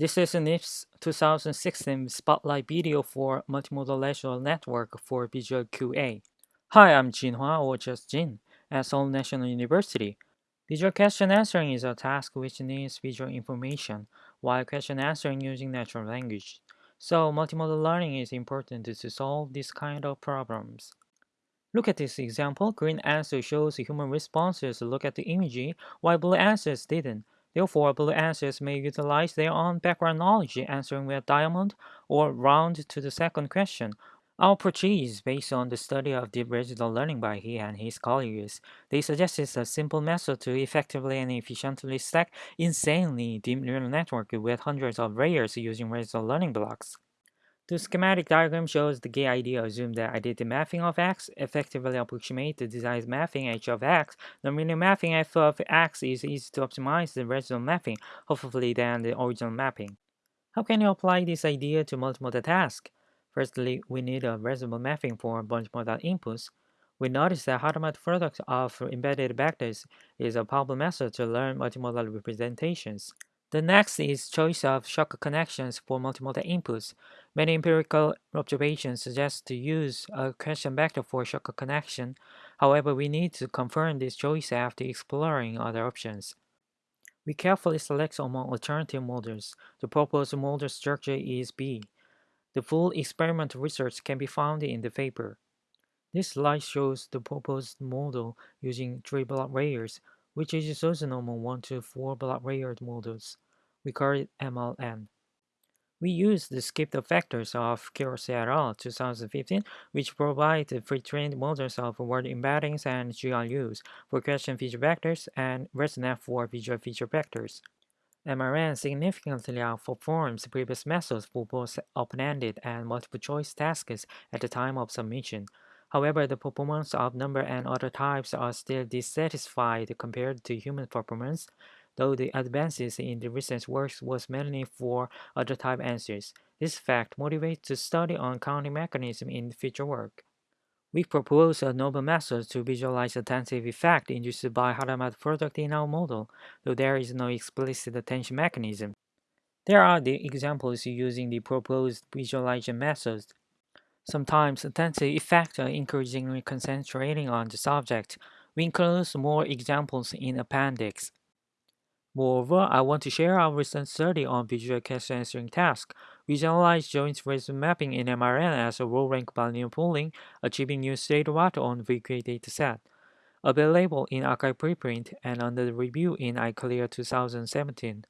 This is NIPS 2016 Spotlight video for Multimodal Lecture Network for Visual QA. Hi, I'm Jin-Hwa or just Jin at Seoul National University. Visual question answering is a task which needs visual information, while question answering using natural language. So multimodal learning is important to solve this kind of problems. Look at this example. Green answer shows human responses look at the image, while blue answers didn't. Therefore, blue answers may utilize their own background knowledge answering with diamond or round to the second question. Our is based on the study of deep residual learning by he and his colleagues. They suggested a simple method to effectively and efficiently stack insanely deep neural network with hundreds of layers using residual learning blocks. The schematic diagram shows the gay idea assume that additive mapping of x effectively approximate the desired mapping h of x. The linear mapping f of x is easy to optimize the residual mapping, hopefully than the original mapping. How can you apply this idea to multimodal task? Firstly, we need a residual mapping for multimodal inputs. We notice that Hadamard product of embedded vectors is a powerful method to learn multimodal representations. The next is choice of Shortcut connections for multimodal inputs. Many empirical observations suggest to use a question vector for shortcut connection. However, we need to confirm this choice after exploring other options. We carefully select among alternative models. The proposed model structure is B. The full experimental research can be found in the paper. This slide shows the proposed model using three block layers, which is also normal 1 to 4 block layered models. We call it MRN. We use the skip-thought vectors of al. 2015, which provide the pre-trained models of word embeddings and GRUs for question feature vectors and ResNet for visual feature vectors. MRN significantly outperforms previous methods for both open-ended and multiple-choice tasks at the time of submission. However, the performance of number and other types are still dissatisfied compared to human performance, though the advances in the recent works was mainly for other type answers. This fact motivates the study on counting mechanism in future work. We propose a novel method to visualize attentive effect induced by Hadamard product in our model, though there is no explicit attention mechanism. There are the examples using the proposed visualization methods. Sometimes attentive effects are increasingly concentrating on the subject. We include more examples in appendix. Moreover, I want to share our recent study on visual question answering task. Visualize joint resume mapping in MRN as a low rank linear pooling, achieving new state what on VQA dataset. Available in arXiv preprint and under review in ICLR 2017.